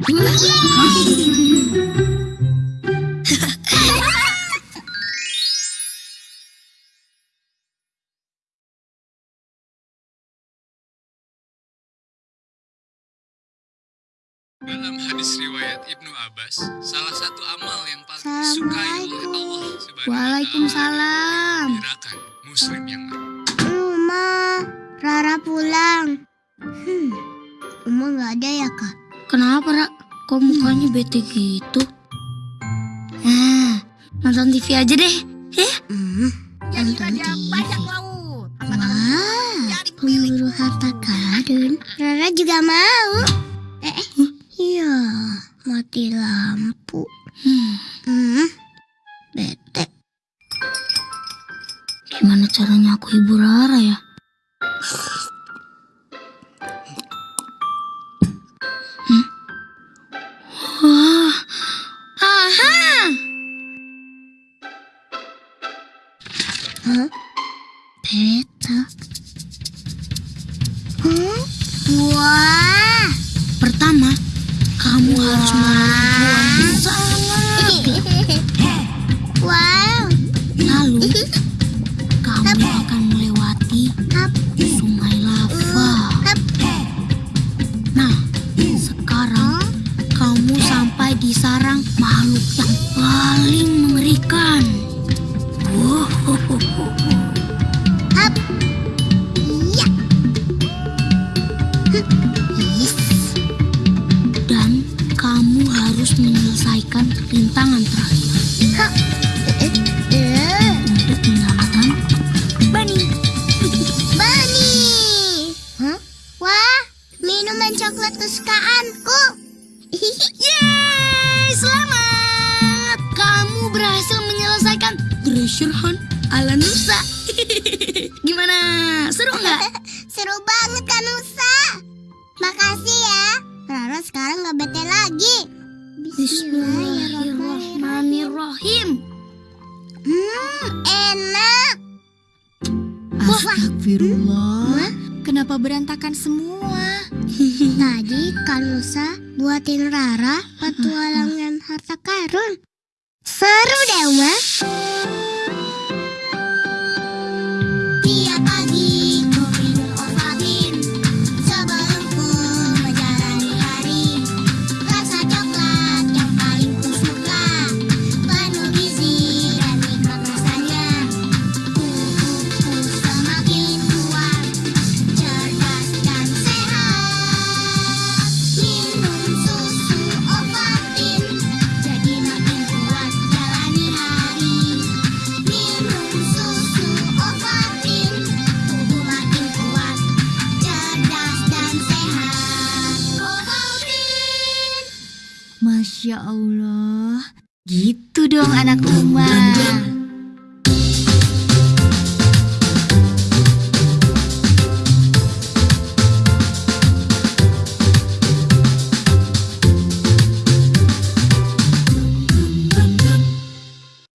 Dalam hadis riwayat Ibnu Abbas, salah satu amal yang paling disukai oleh Allah Subhanahu Waalaikumsalam. Gerakan muslim yang Rumah, Rara pulang. Hmm, Uma nggak ada ya kak? Kenapa, Ra? Kok mukanya bete gitu? Ah, nonton TV aja deh. Ya? Hmm, nonton TV. Wah, pemburu harta karun. Rara juga mau. Eh, eh, iya, mati lampu. Hmm, Hmm, bete. gimana caranya aku hibur Rara ya? Peta. Hmm? Wah. Pertama, kamu harus melalui gua yang sangat Wow. Lalu, Yes. Dan kamu harus menyelesaikan rintangan terakhir Hap. Eh, eh. untuk menyelamatkan Bunny. Bani. Hah? Wah, minuman coklat kesukaanku. Yeay, selamat! Kamu berhasil menyelesaikan treasure hunt ala Nusa. Gimana? Seru nggak? Seru banget kan Nusa. Makasih ya. Rara sekarang nggak bete lagi. Bismillahirrahmanirrahim. Hmm, enak. Astagfirullah. Kenapa berantakan semua? Tadi kan Nusa buatin Rara petualangan harta karun. Seru deh, Uma. Masya Allah. Gitu dong anak rumah.